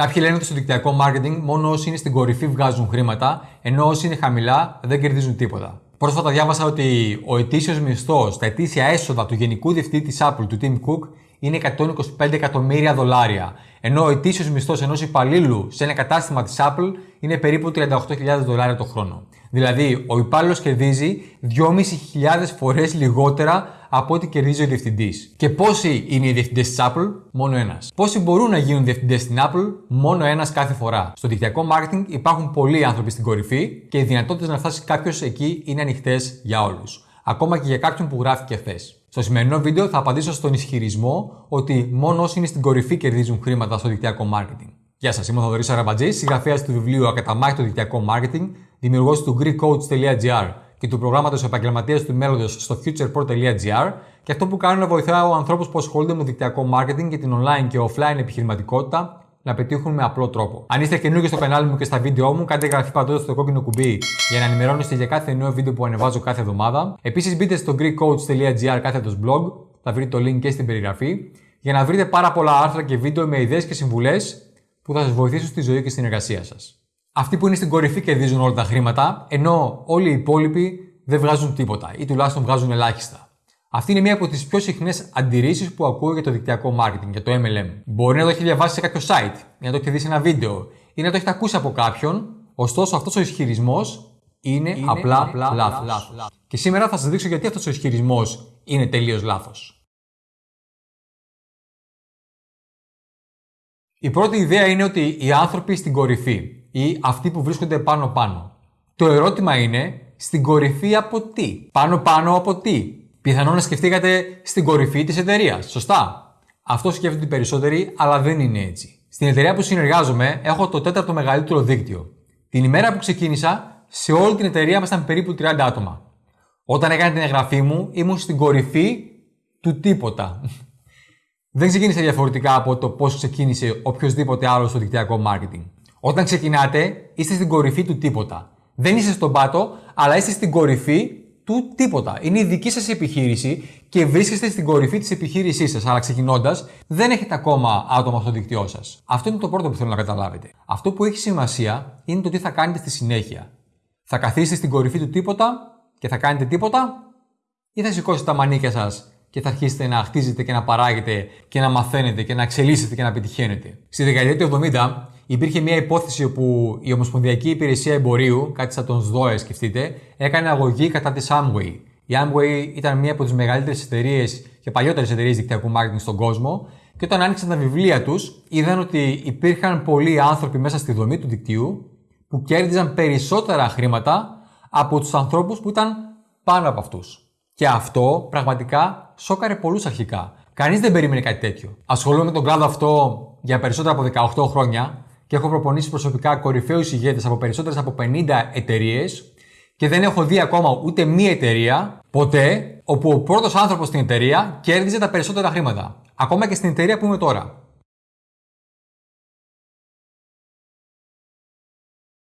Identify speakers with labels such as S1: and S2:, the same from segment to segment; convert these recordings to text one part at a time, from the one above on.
S1: Κάποιοι λένε ότι στο δικτυακό marketing μόνο όσοι είναι στην κορυφή βγάζουν χρήματα, ενώ όσοι είναι χαμηλά δεν κερδίζουν τίποτα. Πρόσφατα διάβασα ότι ο ετήσιος μισθός, τα ετήσια έσοδα του γενικού διευθυντή της Apple, του Tim Cook, είναι 125 εκατομμύρια δολάρια. Ενώ ο ετήσιος μισθός ενός υπαλλήλου σε ένα κατάστημα της Apple είναι περίπου 38.000 δολάρια το χρόνο. Δηλαδή, ο υπάλληλος κερδίζει 2.500 φορές λιγότερα από ό,τι κερδίζει ο διευθυντής. Και πόσοι είναι οι διευθυντές της Apple, μόνο ένας. Πόσοι μπορούν να γίνουν διευθυντές στην Apple, μόνο ένας κάθε φορά. Στο δικτυακό marketing υπάρχουν πολλοί άνθρωποι στην κορυφή και οι δυνατότητες να φτάσει κάποιος εκεί είναι ανοιχτές για όλους. Ακόμα και για κάποιον που γράφει χθες. Στο σημερινό βίντεο θα απαντήσω στον ισχυρισμό ότι μόνο όσοι είναι στην κορυφή κερδίζουν χρήματα στο δικτυακό marketing. Γεια σας, είμαι ο Θοδωρής Αραμπατζής, συγγραφέας του βιβλίου Ακαταμάχητο Δικτυακό Marketing, δημιουργός του GreekCoach.gr και του προγράμματος Επαγγελματίας του Μέλλοντος στο futurepro.gr και αυτό που κάνω είναι να βοηθάω ανθρώπους που ασχολούνται με δικτυακό marketing και την online και offline επιχειρηματικότητα να πετύχουν με απλό τρόπο. Αν είστε καινούργιοι στο κανάλι μου και στα βίντεο μου, κάντε εγγραφή παντού στο κόκκινο κουμπί για να ενημερώνεστε για κάθε νέο βίντεο που ανεβάζω κάθε εβδομάδα. Επίσης μπείτε στο greekcoach.gr κάθετος blog, θα βρείτε το link και στην περιγραφή, για να βρείτε πάρα πολλά άρθρα και βίντεο με ιδέες και συμβουλές που θα σας βοηθήσουν στη ζωή και στην εργασία σας. Αυτοί που είναι στην κορυφή κερδίζουν όλα τα χρήματα, ενώ όλοι οι υπόλοιποι δεν βγάζουν τίποτα ή τουλάχιστον βγάζουν ελάχιστα. Αυτή είναι μία από τις πιο συχνές αντιρρήσεις που ακούω για το δικτυακό marketing, για το MLM. Μπορεί να το έχει διαβάσει σε κάποιο site, ή να το έχει δει σε ένα βίντεο, ή να το έχει ακούσει από κάποιον, ωστόσο αυτός ο ισχυρισμός είναι, είναι, απλά, απλά λάθος. Και σήμερα θα σας δείξω γιατί αυτός ο ισχυρισμός είναι τελείως λάθος. Η πρώτη ιδέα είναι ότι οι άνθρωποι στην κορυφή ή αυτοί που βρίσκονται πάνω-πάνω. Το ερώτημα είναι στην κορυφή από τι; Πάνω-πάνω από τι; Πιθανόν να σκεφτήκατε στην κορυφή της εταιρείας. Σωστά; Αυτό σκέφτονται οι περισσότεροι, αλλά δεν είναι έτσι. Στην εταιρεία που συνεργάζομαι, έχω το τέταρτο μεγαλύτερο δίκτυο. Την ημέρα που ξεκίνησα, σε όλη την εταιρεία ήμασταν περίπου 30 άτομα. Όταν έκανα την εγγραφή μου, ήμουν στην κορυφή του τίποτα. δεν ξεκίνησε διαφορετικά από το πώς ξεκίνησε οποιοδήποτε άλλο στο δικτυακό marketing. Όταν ξεκινάτε, είστε στην κορυφή του τίποτα. Δεν είστε στον πάτο, αλλά είστε στην κορυφή του τίποτα. Είναι η δική σας επιχείρηση και βρίσκεστε στην κορυφή της επιχείρησής σας. Αλλά ξεκινώντας, δεν έχετε ακόμα άτομα στο δίκτυό σας. Αυτό είναι το πρώτο που θέλω να καταλάβετε. Αυτό που έχει σημασία είναι το τι θα κάνετε στη συνέχεια. Θα καθίσετε στην κορυφή του τίποτα και θα κάνετε τίποτα, ή θα σηκώσετε τα μανίκια σας και θα αρχίσετε να χτίζετε και να παράγετε και να μαθαίνετε και να εξελίσσετε και να πετυχαίνετε. Στη δεκαετία του 70 υπήρχε μια υπόθεση όπου η Ομοσπονδιακή Υπηρεσία Εμπορίου, κάτι σαν τον ΣΔΟΕ σκεφτείτε, έκανε αγωγή κατά της Amway. Η Amway ήταν μια από τις μεγαλύτερες εταιρείες και παλιότερες εταιρείες δικτυακού marketing στον κόσμο και όταν άνοιξαν τα βιβλία τους, είδαν ότι υπήρχαν πολλοί άνθρωποι μέσα στη δομή του δικτύου που κέρδιζαν περισσότερα χρήματα από τους ανθρώπους που ήταν πάνω από αυτούς. Και αυτό πραγματικά σώκαρε πολλούς αρχικά. Κανείς δεν περίμενε κάτι τέτοιο. Ασχολούμαι με τον κλάδο αυτό για περισσότερα από 18 χρόνια και έχω προπονήσει προσωπικά κορυφαίους ηγέτες από περισσότερες από 50 εταιρείες και δεν έχω δει ακόμα ούτε μία εταιρεία ποτέ όπου ο πρώτος άνθρωπος στην εταιρεία κέρδιζε τα περισσότερα χρήματα. Ακόμα και στην εταιρεία που είμαι τώρα.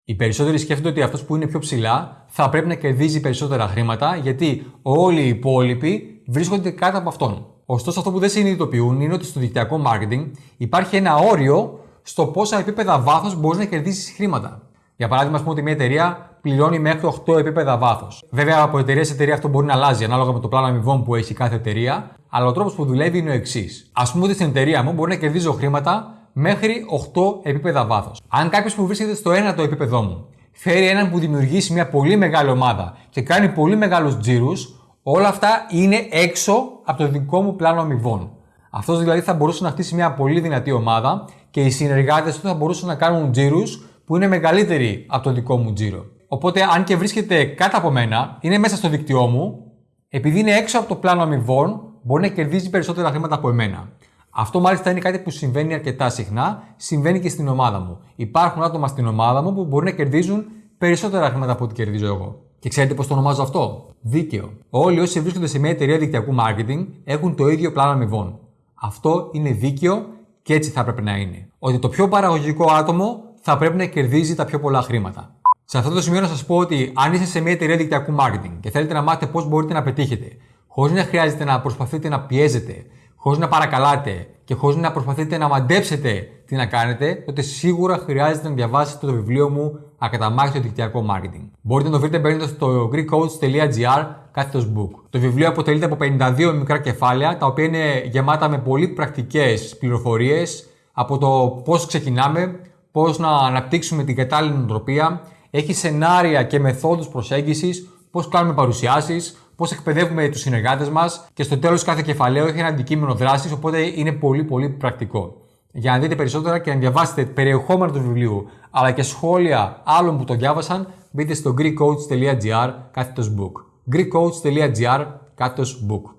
S1: Οι περισσότεροι σκέφτονται ότι αυτός που είναι πιο ψηλά θα πρέπει να κερδίζει περισσότερα χρήματα γιατί όλοι οι υπόλοιποι βρίσκονται κάτω από αυτόν. Ωστόσο, αυτό που δεν συνειδητοποιούν είναι ότι στο δικτυακό marketing υπάρχει ένα όριο στο πόσα επίπεδα βάθος μπορείς να κερδίσεις χρήματα. Για παράδειγμα, ας πούμε ότι μια εταιρεία πληρώνει μέχρι 8 επίπεδα βάθος. Βέβαια, από εταιρεία σε εταιρεία αυτό μπορεί να αλλάζει ανάλογα με το πλάνο αμοιβών που έχει κάθε εταιρεία, αλλά ο τρόπος που δουλεύει είναι ο εξής. Α πούμε ότι στην εταιρεία μου μπορεί να κερδίζω χρήματα μέχρι 8 επίπεδα βάθος. Αν κάποιος που βρίσκεται στο 1ο επίπεδό μου φέρει έναν που δημιουργήσει μια πολύ μεγάλη ομάδα και κάνει πολύ μεγάλους τζίρους, όλα αυτά είναι έξω από το δικό μου πλάνο αμοιβών. Αυτός δηλαδή θα μπορούσε να χτίσει μια πολύ δυνατή ομάδα και οι συνεργάτες του θα μπορούσαν να κάνουν τζίρους που είναι μεγαλύτεροι από το δικό μου τζίρο. Οπότε, αν και βρίσκεται κάτω από μένα, είναι μέσα στο δίκτυό μου, επειδή είναι έξω από το πλάνο αμοιβών, μπορεί να κερδίζει περισσότερα χρήματα από εμένα. Αυτό μάλιστα είναι κάτι που συμβαίνει αρκετά συχνά, συμβαίνει και στην ομάδα μου. Υπάρχουν άτομα στην ομάδα μου που μπορεί να κερδίζουν περισσότερα χρήματα από ό,τι κερδίζω εγώ. Και ξέρετε πώς το ονομάζω αυτό; Δίκαιο. Όλοι όσοι βρίσκονται σε μια εταιρεία δικτυακού marketing έχουν το ίδιο πλάνο αμοιβών. Αυτό είναι δίκαιο και έτσι θα έπρεπε να είναι. Ότι το πιο παραγωγικό άτομο θα πρέπει να κερδίζει τα πιο πολλά χρήματα. Σε αυτό το σημείο να σας πω ότι αν είστε σε μια εταιρεία δικτυακού marketing και θέλετε να μάθετε πώς μπορείτε να πετύχετε, χωρίς να χρειάζεται να προσπαθείτε να πιέζετε, χωρίς να παρακαλάτε και χωρίς να προσπαθείτε να μαντέψετε τι να κάνετε, τότε σίγουρα χρειάζεται να διαβάσετε το βιβλίο μου Ακαταμάχητο δικτυακό marketing. Μπορείτε να το βρείτε μπαίνοντας στο greekcoach.gr κάθετο book. Το βιβλίο αποτελείται από 52 μικρά κεφάλαια, τα οποία είναι γεμάτα με πολύ πρακτικές πληροφορίες από το πώς ξεκινάμε, πώς να αναπτύξουμε την κατάλληλη νοοτροπία, έχει σενάρια και μεθόδους προσέγγισης, πώς κάνουμε παρουσιάσεις, πώς εκπαιδεύουμε τους συνεργάτες μας και στο τέλος κάθε κεφαλαίο έχει ένα αντικείμενο δράσης, οπότε είναι πολύ πολύ πρακτικό. Για να δείτε περισσότερα και να διαβάσετε περιεχόμενο του βιβλίου αλλά και σχόλια άλλων που το διάβασαν, μπείτε στο greekcoach.gr κάθετος book. greekcoach.gr κάθετος book.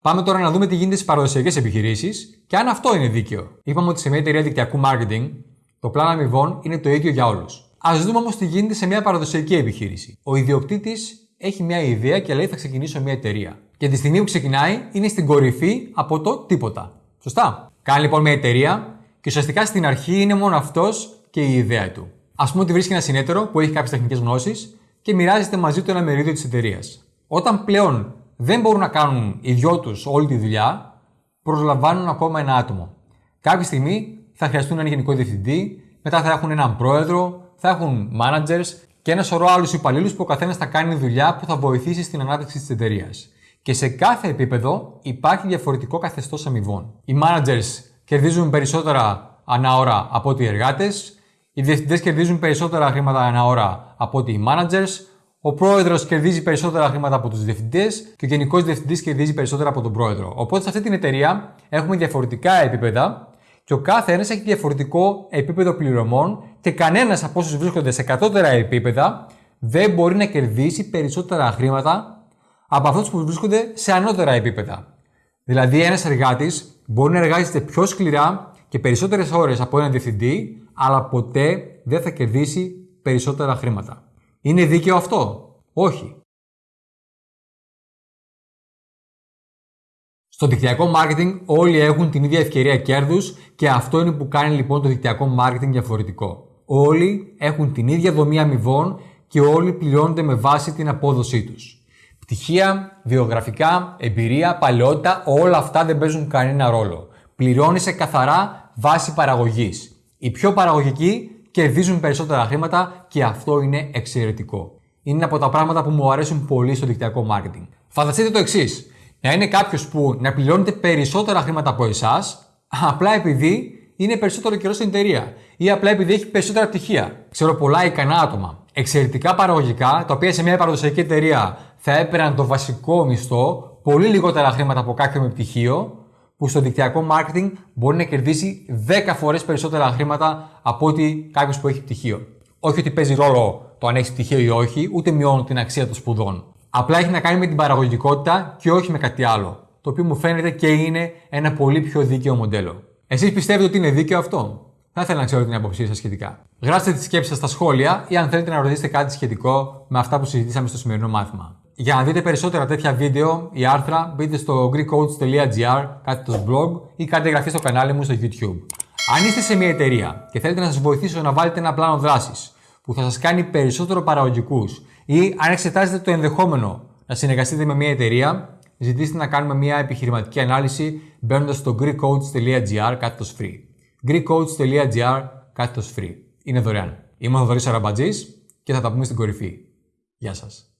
S1: Πάμε τώρα να δούμε τι γίνεται στις παραδοσιακές επιχειρήσεις και αν αυτό είναι δίκαιο. Είπαμε ότι σε μια εταιρεία δικτυακού marketing το πλάνο αμοιβών είναι το ίδιο για όλους. Α δούμε όμως τι γίνεται σε μια παραδοσιακή επιχείρηση. Ο ιδιοκτήτης έχει μια ιδέα και λέει θα ξεκινήσω μια εταιρεία. Και τη στιγμή που ξεκινάει είναι στην κορυφή από το τίποτα. Σωστά. Κάνει λοιπόν μια εταιρεία και ουσιαστικά στην αρχή είναι μόνο αυτός και η ιδέα του. Α πούμε ότι βρίσκει ένα συνέτερο που έχει κάποιες τεχνικές γνώσεις και μοιράζεται μαζί του ένα μερίδιο της εταιρείας. Όταν πλέον δεν μπορούν να κάνουν οι δυο τους όλη τη δουλειά, προσλαμβάνουν ακόμα ένα άτομο. Κάποια στιγμή θα χρειαστούν έναν γενικό διευθυντή, μετά θα έχουν έναν πρόεδρο, θα έχουν managers και ένα σωρό άλλους υπαλλήλους που ο καθένας θα κάνει δουλειά που θα βοηθήσει στην ανάπτυξη της εταιρείας. Και σε κάθε επίπεδο υπάρχει διαφορετικό καθεστώς αμοιβών. Οι managers κερδίζουν περισσότερα ανά ώρα από ότι οι εργάτες, οι διευθυντές κερδίζουν περισσότερα χρήματα ανά ώρα από ότι οι managers, ο πρόεδρος κερδίζει περισσότερα χρήματα από τους διευθυντές και ο γενικός διευθυντής κερδίζει περισσότερα από τον πρόεδρο. Οπότε σε αυτή την εταιρεία έχουμε διαφορετικά επίπεδα και ο κάθε ένας έχει διαφορετικό επίπεδο πληρωμών και κανένας από όσους βρίσκονται σε κατώτερα επίπεδα δεν μπορεί να κερδίσει περισσότερα χρήματα από αυτούς που βρίσκονται σε ανώτερα επίπεδα. Δηλαδή, ένας εργάτης μπορεί να εργάζεται πιο σκληρά και περισσότερες ώρες από έναν διευθυντή, αλλά ποτέ δεν θα κερδίσει περισσότερα χρήματα. Είναι δίκαιο αυτό; Όχι. Στο δικτυακό marketing όλοι έχουν την ίδια ευκαιρία κέρδους και αυτό είναι που κάνει λοιπόν το δικτυακό marketing διαφορετικό. Όλοι έχουν την ίδια δομή αμοιβών και όλοι πληρώνονται με βάση την απόδοσή τους. Πτυχία, βιογραφικά, εμπειρία, παλαιότητα, όλα αυτά δεν παίζουν κανένα ρόλο. Πληρώνει σε καθαρά βάση παραγωγής. Οι πιο παραγωγικοί κερδίζουν περισσότερα χρήματα και αυτό είναι εξαιρετικό. Είναι από τα πράγματα που μου αρέσουν πολύ στο δικτυακό marketing. Φανταστείτε το εξής. Να είναι κάποιος που να πληρώνεται περισσότερα χρήματα από εσάς, απλά επειδή είναι περισσότερο καιρός στην εταιρεία ή απλά επειδή έχει περισσότερα πτυχία. Ξέρω πολλά ικανά άτομα, εξαιρετικά παραγωγικά, τα οποία σε μια παραδοσιακή εταιρεία θα έπαιρναν το βασικό μισθό, πολύ λιγότερα χρήματα από κάποιον με πτυχίο, που στο δικτυακό marketing μπορεί να κερδίσει 10 φορές περισσότερα χρήματα από ότι κάποιος που έχει πτυχίο. Όχι ότι παίζει ρόλο το αν έχεις πτυχίο ή όχι, ούτε μειώνει την αξία των σπουδών. Απλά έχει να κάνει με την παραγωγικότητα και όχι με κάτι άλλο. Το οποίο μου φαίνεται και είναι ένα πολύ πιο δίκαιο μοντέλο. Εσείς πιστεύετε ότι είναι δίκαιο αυτό; Θα ήθελα να ξέρω την άποψή σας σχετικά. Γράψτε τις σκέψεις σας στα σχόλια ή αν θέλετε να ρωτήσετε κάτι σχετικό με αυτά που συζητήσαμε στο σημερινό μάθημα. Για να δείτε περισσότερα τέτοια βίντεο ή άρθρα, μπείτε στο greekcoach.gr, το blog ή κάντε εγγραφή στο κανάλι μου στο YouTube. Αν είστε σε μια εταιρεία και θέλετε να σας βοηθήσω να βάλετε ένα πλάνο δράσης που θα σας κάνει περισσότερο παραγωγικούς ή αν εξετάζετε το ενδεχόμενο να συνεργαστείτε με μια εταιρεία, ζητήστε να κάνουμε μια επιχειρηματική ανάλυση μπαίνοντας στο greekcoach.gr κάθετος free. greekcoach.gr κάθετος free. Είναι δωρεάν. Είμαι ο Θοδωρής Αραμπατζής και θα τα πούμε στην κορυφή. Γεια σας.